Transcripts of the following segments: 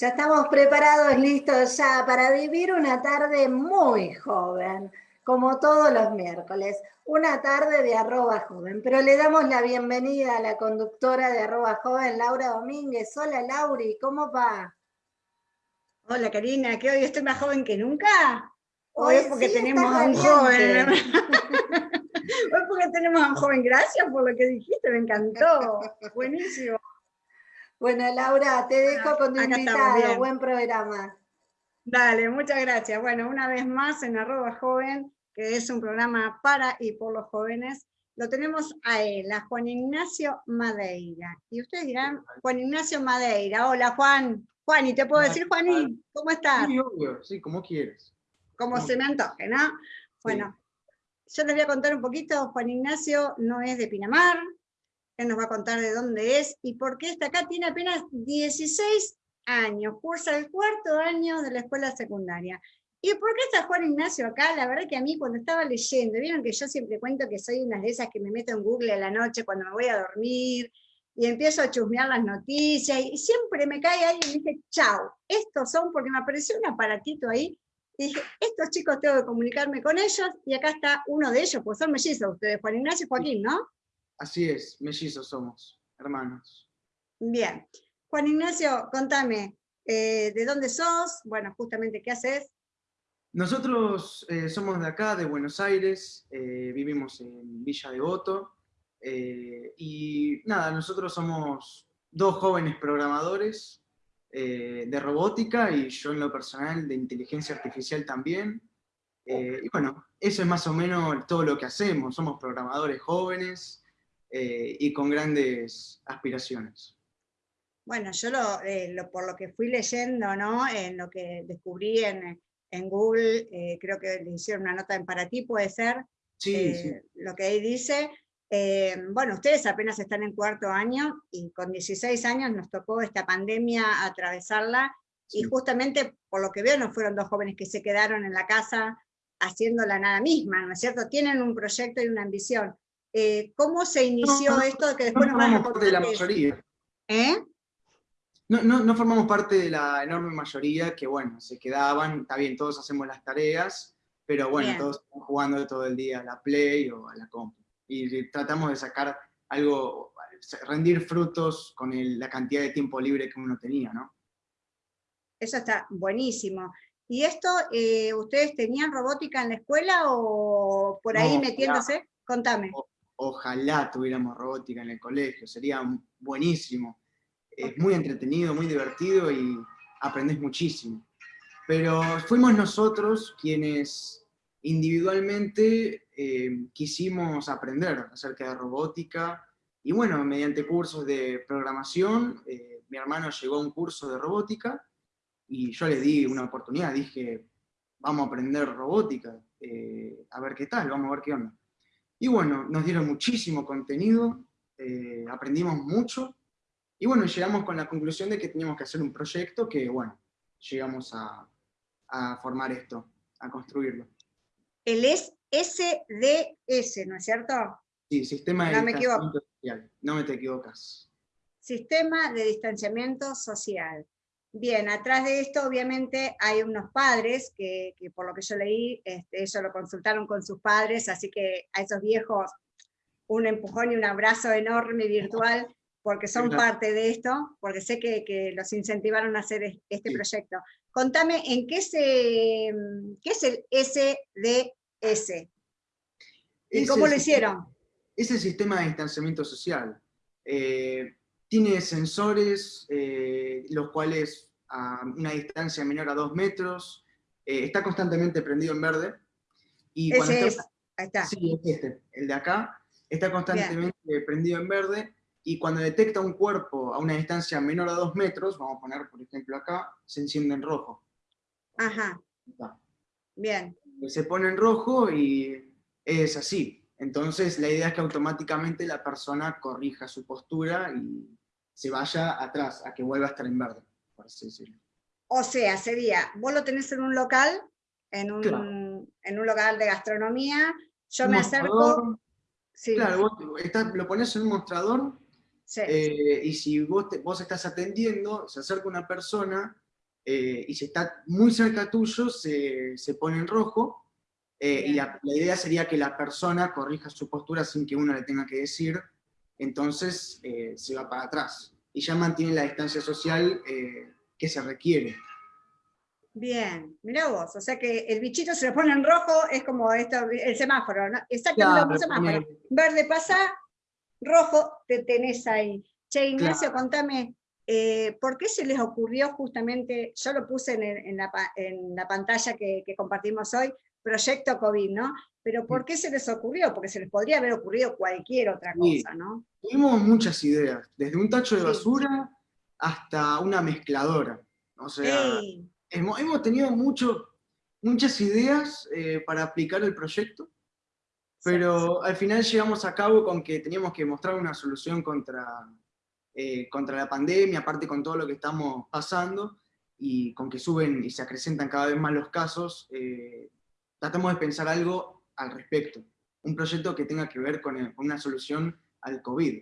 Ya estamos preparados, listos ya para vivir una tarde muy joven, como todos los miércoles. Una tarde de arroba joven, pero le damos la bienvenida a la conductora de arroba joven, Laura Domínguez. Hola Lauri, ¿cómo va? Hola Karina, ¿que hoy estoy más joven que nunca? Hoy, es porque tenemos a un joven. hoy porque tenemos a un joven, gracias por lo que dijiste, me encantó. Buenísimo. Bueno, Laura, te dejo con tu invitado. Buen programa. Dale, muchas gracias. Bueno, una vez más en arroba joven, que es un programa para y por los jóvenes, lo tenemos a él, a Juan Ignacio Madeira. Y ustedes dirán, Juan Ignacio Madeira. Hola, Juan. Juan, ¿y te puedo decir, Juanín? ¿Cómo estás? Sí, obvio, sí, como quieres. Como se me antoje, ¿no? Bueno, yo les voy a contar un poquito. Juan Ignacio no es de Pinamar, él nos va a contar de dónde es y por qué está acá. Tiene apenas 16 años, cursa el cuarto año de la escuela secundaria. ¿Y por qué está Juan Ignacio acá? La verdad que a mí cuando estaba leyendo, vieron que yo siempre cuento que soy una de esas que me meto en Google a la noche cuando me voy a dormir y empiezo a chusmear las noticias y siempre me cae ahí y dije, chao, estos son, porque me apareció un aparatito ahí y dije, estos chicos tengo que comunicarme con ellos y acá está uno de ellos, pues son mellizos ustedes, Juan Ignacio y Joaquín, ¿no? Así es, mellizos somos, hermanos. Bien. Juan Ignacio, contame, eh, ¿de dónde sos? Bueno, justamente, ¿qué haces? Nosotros eh, somos de acá, de Buenos Aires, eh, vivimos en Villa Devoto, y nada, nosotros somos dos jóvenes programadores de robótica, y yo en lo personal de inteligencia artificial también, y bueno, eso es más o menos todo lo que hacemos, somos programadores jóvenes, eh, y con grandes aspiraciones. Bueno, yo eh, lo, por lo que fui leyendo, ¿no? en lo que descubrí en, en Google, eh, creo que le hicieron una nota en para ti, puede ser, sí, sí. lo que ahí dice, bueno, ustedes apenas están en cuarto año y con 16 años nos tocó esta pandemia atravesarla y justamente por lo que veo no fueron dos jóvenes que se quedaron en la casa haciendo la nada misma, ¿no es cierto? Tienen un proyecto y una ambición. Eh, ¿Cómo se inició esto que después no formamos parte de la mayoría. ¿Eh? No, no, no, formamos parte de la enorme mayoría que, bueno, se quedaban, está bien, todos hacemos las tareas, pero bueno, todos estamos jugando todo el día a la Play o a la compu. Y tratamos de sacar algo, rendir frutos con la cantidad de tiempo libre que uno tenía, ¿no? Eso está buenísimo. ¿Y esto, eh, ustedes tenían robótica en la escuela o por ahí metiéndose? Contame ojalá tuviéramos robótica en el colegio, sería buenísimo. Es muy entretenido, muy divertido y aprendes muchísimo. Pero fuimos nosotros quienes individualmente eh, quisimos aprender acerca de robótica, y bueno, mediante cursos de programación, eh, mi hermano llegó a un curso de robótica, y yo le di una oportunidad, dije, vamos a aprender robótica, eh, a ver qué tal, vamos a ver qué onda. Y bueno, nos dieron muchísimo contenido, eh, aprendimos mucho, y bueno, llegamos con la conclusión de que teníamos que hacer un proyecto que, bueno, llegamos a, formar esto, a construirlo. El es SDS, ¿no es cierto? Sí, Sistema de Distanciamiento Social, no me te equivocas. Sistema de Distanciamiento Social. Bien, atrás de esto obviamente hay unos padres que, por lo que yo leí, este, ellos lo consultaron con sus padres, así que a esos viejos un empujón y un abrazo enorme virtual, porque son parte de esto, porque sé que, los incentivaron a hacer este proyecto. Contame, ¿en qué, se, qué es el SDS? ¿Y cómo lo hicieron? Es el sistema de distanciamiento social. Eh, tiene sensores, eh, los cuales a una distancia menor a dos metros, eh, está constantemente prendido en verde. Y Ese es, ahí está. Sí, es este, el de acá, está constantemente prendido en verde, y cuando detecta un cuerpo a una distancia menor a dos metros, vamos a poner por ejemplo acá, se enciende en rojo. Ajá. Bien. Se pone en rojo y es así. Entonces la idea es que automáticamente la persona corrija su postura y se vaya atrás, a que vuelva a estar en verde, por así decirlo. O sea, sería, vos lo tenés en un local, en un, en un local de gastronomía, yo me acerco... Claro, vos lo pones en un mostrador, eh, y si vos, vos estás atendiendo, se acerca una persona, eh, y si está muy cerca tuyo, se, se pone en rojo, eh, y la, la, idea sería que la persona corrija su postura sin que uno le tenga que decir, entonces eh, se va para atrás, y ya mantiene la distancia social que se requiere. Bien, mira vos, o sea que el bichito se le pone en rojo, es como esto, el semáforo, ¿no? Exactamente claro, semáforo. Verde pasa, rojo te tenés ahí. Che, Ignacio, contame, eh, ¿por qué se les ocurrió justamente, yo lo puse en, en, la, en la, pantalla que, que, compartimos hoy, Proyecto COVID, ¿no? Pero ¿por qué se les ocurrió? Porque se les podría haber ocurrido cualquier otra cosa, ¿no? Tuvimos muchas ideas, desde un tacho de basura hasta una mezcladora. O sea, hemos, hemos, tenido mucho, muchas ideas eh, para aplicar el proyecto, pero al final llegamos a cabo con que teníamos que mostrar una solución contra, eh, contra la pandemia, aparte con todo lo que estamos pasando, y con que suben y se acrecentan cada vez más los casos, eh, tratamos de pensar algo al respecto. Un proyecto que tenga que ver con, el, con una solución al COVID.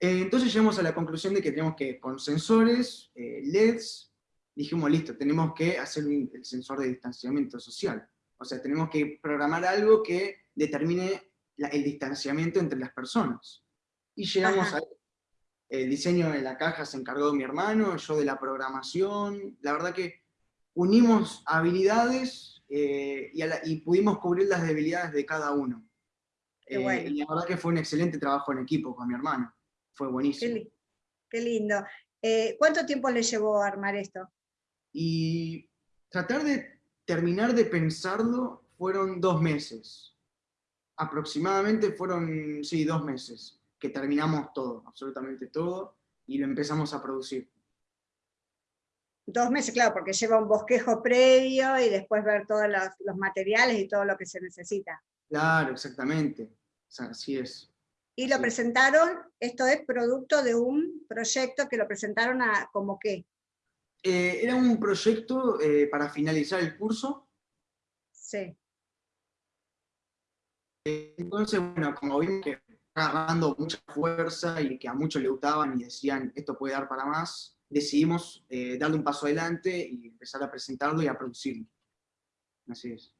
Eh, entonces llegamos a la conclusión de que tenemos que, con sensores, eh, LEDs, dijimos, listo, tenemos que hacer un, el sensor de distanciamiento social. O sea, tenemos que programar algo que determine la, el distanciamiento entre las personas. Y llegamos Ajá. a el diseño de la caja se encargó mi hermano, yo de la programación. La verdad que unimos habilidades eh, y, la, y, pudimos cubrir las debilidades de cada uno. Eh, bueno. Y la verdad que fue un excelente trabajo en equipo con mi hermano. Fue buenísimo. Qué, qué lindo. Eh, ¿Cuánto tiempo le llevó a armar esto? Y tratar de terminar de pensarlo fueron dos meses. Aproximadamente fueron, sí, dos meses que terminamos todo, absolutamente todo, y lo empezamos a producir. Dos meses, claro, porque lleva un bosquejo previo y después ver todos los, los materiales y todo lo que se necesita. Claro, exactamente, o sea, así es. Y lo sí. presentaron, esto es producto de un proyecto que lo presentaron a, como qué? Eh, era un proyecto eh, para finalizar el curso. Sí. Entonces, bueno, como vimos que agarrando mucha fuerza y que a muchos le gustaban y decían, esto puede dar para más, decidimos eh, darle un paso adelante y empezar a presentarlo y a producirlo. Así es.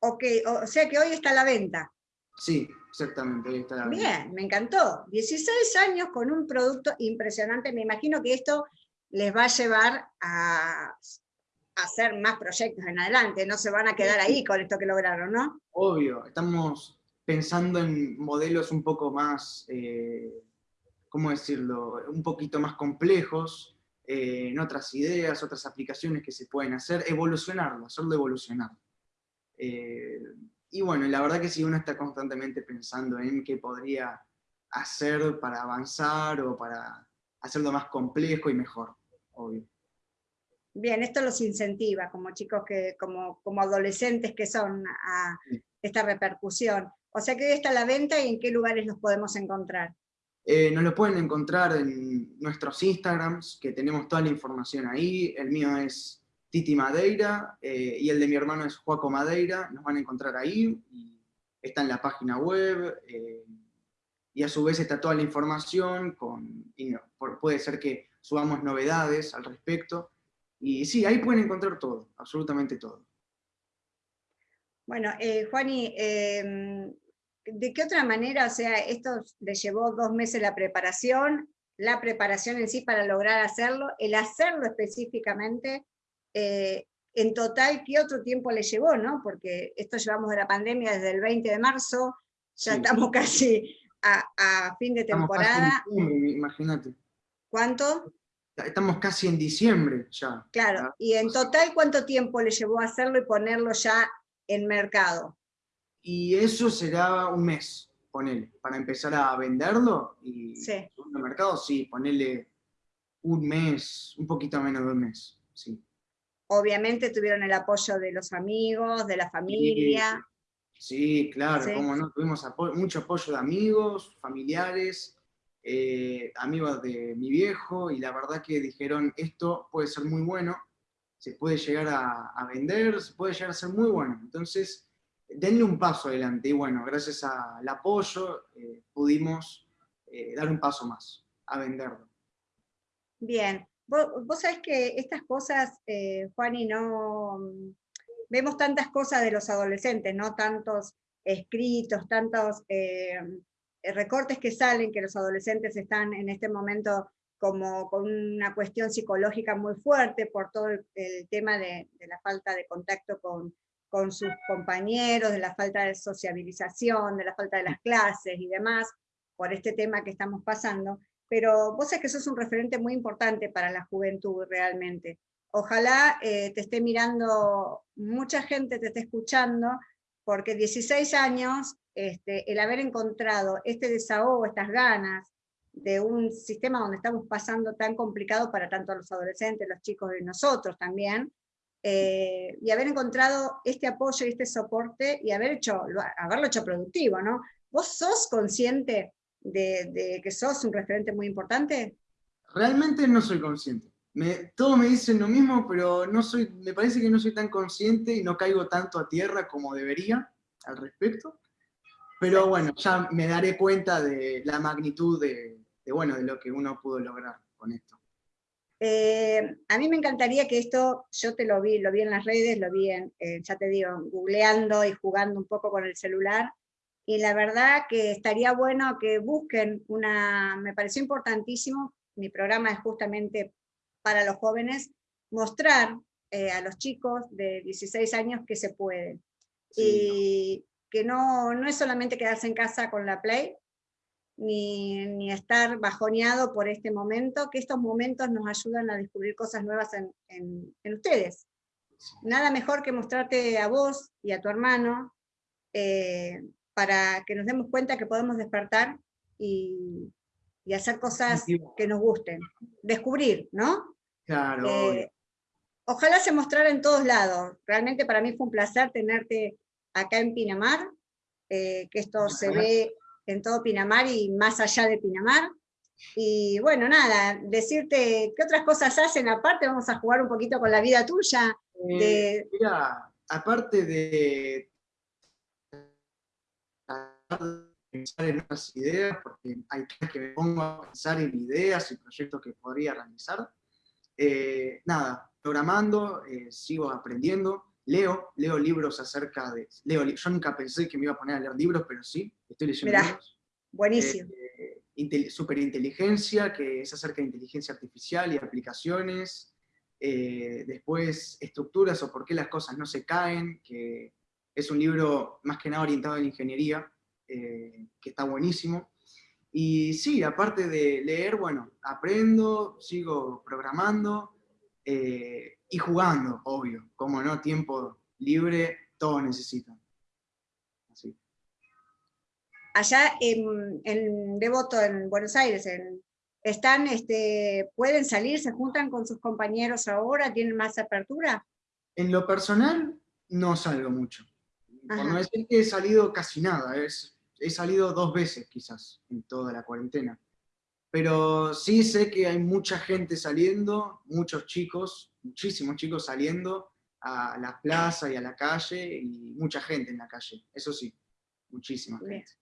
Ok, o sea que hoy está a la venta. Sí, exactamente, hoy está a la Bien, venta. me encantó. 16 años con un producto impresionante. Me imagino que esto les va a llevar a, a hacer más proyectos en adelante. No se van a quedar ahí con esto que lograron, ¿no? Obvio, estamos pensando en modelos un poco más, eh, ¿cómo decirlo?, un poquito más complejos, eh, en otras ideas, otras aplicaciones que se pueden hacer, evolucionarlo, hacerlo evolucionar. Eh, y bueno, la verdad que si uno está constantemente pensando en qué podría hacer para avanzar o para hacerlo más complejo y mejor, obvio. Bien, esto los incentiva como chicos que, como, como adolescentes que son a sí. esta repercusión. O sea que hoy está a la venta y en qué lugares los podemos encontrar. Eh, nos lo pueden encontrar en nuestros Instagrams, que tenemos toda la información ahí. El mío es Titi Madeira eh, y el de mi hermano es Juaco Madeira. Nos van a encontrar ahí. Está en la página web. Eh, y a su vez está toda la información. Con, y no, puede ser que subamos novedades al respecto. Y sí, ahí pueden encontrar todo, absolutamente todo. Bueno, eh, Juani, ¿de qué otra manera, o sea, esto le llevó dos meses la preparación, la preparación en sí para lograr hacerlo, el hacerlo específicamente, eh, en total, ¿qué otro tiempo le llevó, no? Porque esto llevamos de la pandemia desde el 20 de marzo, ya sí. estamos casi a, a, fin de temporada. Imagínate. ¿Cuánto? Estamos casi en diciembre ya. Claro, y en total, ¿cuánto tiempo le llevó hacerlo y ponerlo ya en mercado. Y eso será un mes, ponele, para empezar a venderlo y sí. en el mercado, sí, ponerle un mes, un poquito menos de un mes, sí. Obviamente tuvieron el apoyo de los amigos, de la familia. Sí, sí claro, sí. como no, tuvimos apo mucho apoyo de amigos, familiares, eh, amigos de mi viejo, y la verdad que dijeron, esto puede ser muy bueno, se puede llegar a, a, vender, se puede llegar a ser muy bueno. Entonces, denle un paso adelante. Y bueno, gracias al apoyo eh, pudimos eh, dar un paso más, a venderlo. Bien. vos, sabés que estas cosas, eh, Juan, y no... Vemos tantas cosas de los adolescentes, ¿no? Tantos escritos, tantos eh, recortes que salen, que los adolescentes están en este momento como con una cuestión psicológica muy fuerte por todo el, tema de, la falta de contacto con, con sus compañeros, de la falta de sociabilización, de la falta de las clases y demás, por este tema que estamos pasando, pero vos sabés que eso es un referente muy importante para la juventud realmente. Ojalá eh, te esté mirando, mucha gente te esté escuchando, porque 16 años, este, el haber encontrado este desahogo, estas ganas, de un sistema donde estamos pasando tan complicado para tanto los adolescentes, los chicos y nosotros también, eh, y haber encontrado este apoyo y este soporte y haber hecho, haberlo hecho productivo, ¿no? ¿Vos sos consciente de, que sos un referente muy importante? Realmente no soy consciente. Me, todos me dicen lo mismo, pero no soy, me parece que no soy tan consciente y no caigo tanto a tierra como debería al respecto. Pero bueno, ya me daré cuenta de la magnitud de, bueno, de lo que uno pudo lograr con esto. Eh, a mí me encantaría que esto, yo te lo vi, lo vi en las redes, lo vi en, eh, ya te digo, googleando y jugando un poco con el celular, y la verdad que estaría bueno que busquen una, me pareció importantísimo, mi programa es justamente para los jóvenes, mostrar eh, a los chicos de 16 años que se puede. y que no, no es solamente quedarse en casa con la Play, ni, estar bajoneado por este momento, que estos momentos nos ayudan a descubrir cosas nuevas en, ustedes. Nada mejor que mostrarte a vos y a tu hermano, eh, para que nos demos cuenta que podemos despertar y, hacer cosas que nos gusten. Descubrir, ¿no? Claro. Eh, ojalá se mostrara en todos lados. Realmente para mí fue un placer tenerte acá en Pinamar, eh, que esto se ve en todo Pinamar y más allá de Pinamar. Y bueno, nada, decirte qué otras cosas hacen aparte, vamos a jugar un poquito con la vida tuya. Eh, mira, aparte de pensar en otras ideas, porque hay que me pongo a pensar en ideas y proyectos que podría realizar. Eh, nada, programando, eh, sigo aprendiendo, leo, leo libros acerca de... Leo, yo nunca pensé que me iba a poner a leer libros, pero sí, estoy leyendo libros. Buenísimo. Eh, superinteligencia, que es acerca de inteligencia artificial y aplicaciones. Eh, después, estructuras o por qué las cosas no se caen, que es un libro más que nada orientado a la ingeniería, eh, que está buenísimo. Y sí, aparte de leer, bueno, aprendo, sigo programando, y jugando, obvio, como no, tiempo libre, todos necesitan. Así. Allá en, Devoto, en Buenos Aires, están, este, pueden salir, se juntan con sus compañeros ahora, tienen más apertura. En lo personal, no salgo mucho. Por no decir que he salido casi nada, es, he salido dos veces quizás en toda la cuarentena. Pero sí sé que hay mucha gente saliendo, muchos chicos, muchísimos chicos saliendo a la plaza y a la calle, y mucha gente en la calle, eso sí, muchísima gente.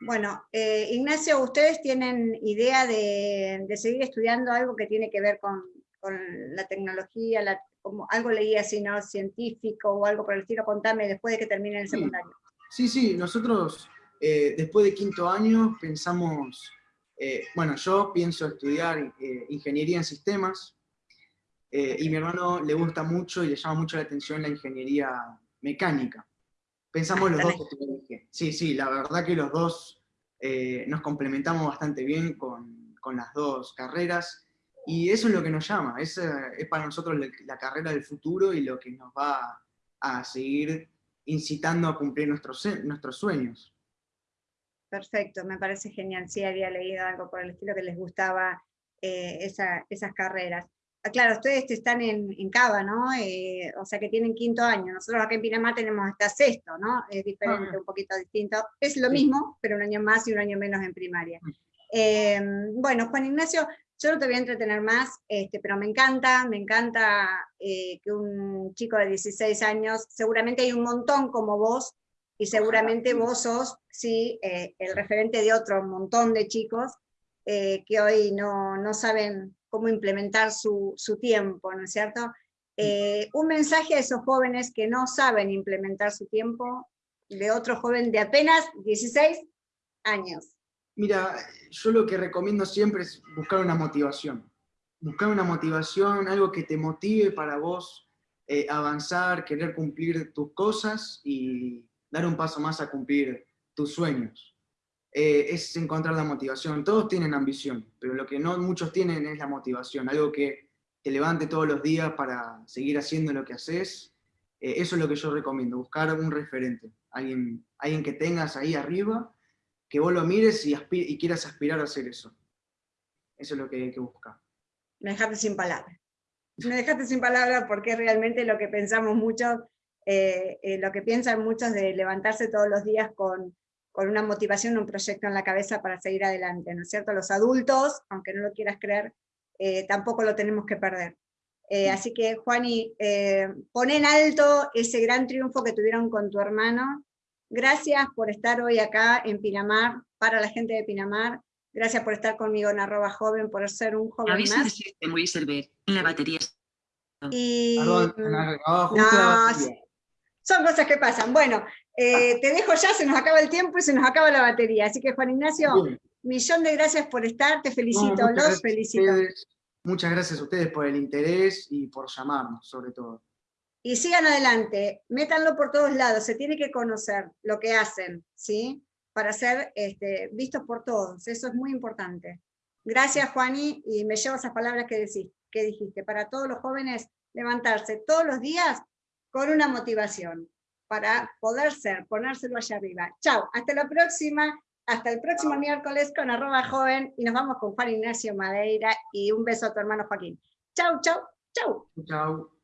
Bueno, eh, Ignacio, ¿ustedes tienen idea de, seguir estudiando algo que tiene que ver con, la tecnología, como algo leí así, ¿no? Científico o algo por el estilo, contame después de que termine el secundario. Sí, sí, nosotros eh, después de quinto año pensamos eh, bueno, yo pienso estudiar eh, ingeniería en sistemas, eh, y mi hermano le gusta mucho y le llama mucho la atención la ingeniería mecánica. Pensamos los dos Sí, sí, la verdad que los dos nos complementamos bastante bien con, con, las dos carreras, y eso es lo que nos llama, es, es para nosotros la, carrera del futuro y lo que nos va a seguir incitando a cumplir nuestros, nuestros sueños. Perfecto, me parece genial. Sí, había leído algo por el estilo que les gustaba eh, esas carreras. Ah, claro, ustedes están en, en Cava, ¿no? Eh, o sea que tienen quinto año. Nosotros acá en Pinamar tenemos hasta sexto, ¿no? Es diferente, ah. un poquito distinto. Es lo mismo, pero un año más y un año menos en primaria. Mm. Em, bueno, Juan Ignacio, yo no te voy a entretener más, este, pero me encanta, me encanta eh, que un chico de 16 años, seguramente hay un montón como vos, y seguramente vos sos, sí, eh, el referente de otro montón de chicos eh, que hoy no, no, saben cómo implementar su, su tiempo, ¿no es cierto? Eh, un mensaje a esos jóvenes que no saben implementar su tiempo, de otro joven de apenas 16 años. Mira, yo lo que recomiendo siempre es buscar una motivación. Buscar una motivación, algo que te motive para vos eh, avanzar, querer cumplir tus cosas y dar un paso más a cumplir tus sueños. Eh, es encontrar la motivación. Todos tienen ambición, pero lo que no muchos tienen es la motivación, algo que te levante todos los días para seguir haciendo lo que haces. Eh, eso es lo que yo recomiendo, buscar un referente, alguien, alguien que tengas ahí arriba que vos lo mires y, quieras aspirar a hacer eso. Eso es lo que hay que buscar. Me dejaste sin palabras. Me dejaste sin palabras porque es realmente lo que pensamos muchos, eh, eh, lo que piensan muchos de levantarse todos los días con, con una motivación, un proyecto en la cabeza para seguir adelante, ¿no es cierto? Los adultos, aunque no lo quieras creer, eh, tampoco lo tenemos que perder. así que, Juani, pon en alto ese gran triunfo que tuvieron con tu hermano, Gracias por estar hoy acá en Pinamar, para la gente de Pinamar. Gracias por estar conmigo en arroba joven, por ser un joven Aviso más. De en la batería. Y... son cosas que pasan. Bueno, eh, te dejo ya, se nos acaba el tiempo y se nos acaba la batería. Así que Juan Ignacio, millón de gracias por estar, te felicito, los felicito. Muchas gracias a ustedes por el interés y por llamarnos, sobre todo y sigan adelante, métanlo por todos lados, se tiene que conocer lo que hacen, ¿sí? Para ser este, vistos por todos, eso es muy importante. Gracias, Juani, y me llevo esas palabras que, decís, que dijiste, para todos los jóvenes, levantarse todos los días con una motivación, para poder ser, ponérselo allá arriba. Chao, hasta la próxima, hasta el próximo miércoles con arroba joven, y nos vamos con Juan Ignacio Madeira, y un beso a tu hermano Joaquín. Chau, chau, chau. Chau.